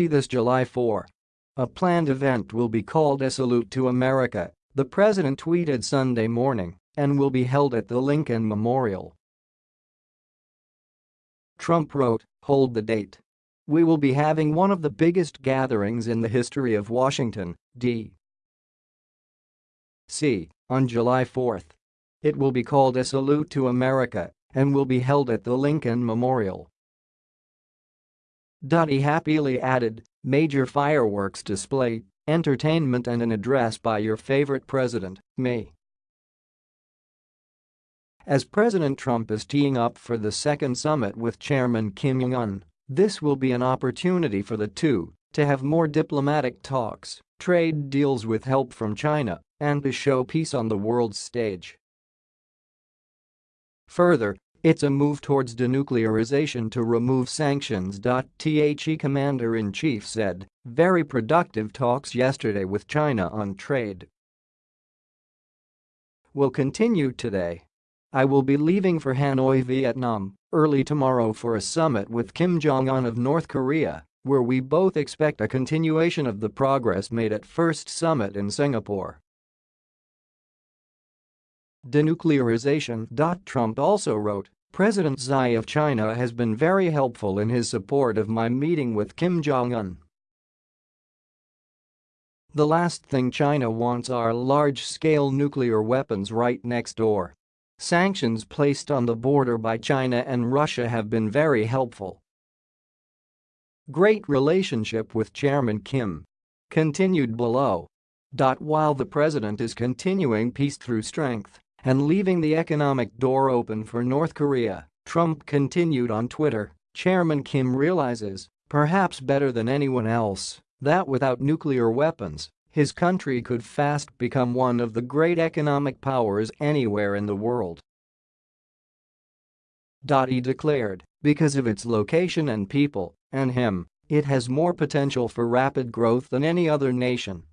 See this July 4. A planned event will be called A Salute to America, the president tweeted Sunday morning, and will be held at the Lincoln Memorial. Trump wrote, hold the date. We will be having one of the biggest gatherings in the history of Washington, D. C. on July 4. It will be called A Salute to America and will be held at the Lincoln Memorial. He happily added, major fireworks display, entertainment and an address by your favorite president, me. As President Trump is teeing up for the second summit with Chairman Kim Jong-un, this will be an opportunity for the two to have more diplomatic talks, trade deals with help from China, and to show peace on the world stage. Further, it's a move towards denuclearization to remove sanctions. The commander-in-chief said, very productive talks yesterday with China on trade. Will continue today. I will be leaving for Hanoi, Vietnam, early tomorrow for a summit with Kim Jong-un of North Korea, where we both expect a continuation of the progress made at first summit in Singapore. Denuclearization. Trump also wrote, President Xi of China has been very helpful in his support of my meeting with Kim Jong-un. The last thing China wants are large-scale nuclear weapons right next door. Sanctions placed on the border by China and Russia have been very helpful. Great relationship with Chairman Kim. Continued below. While the president is continuing peace through strength, and leaving the economic door open for North Korea, Trump continued on Twitter, Chairman Kim realizes, perhaps better than anyone else, that without nuclear weapons, his country could fast become one of the great economic powers anywhere in the world. He declared, because of its location and people, and him, it has more potential for rapid growth than any other nation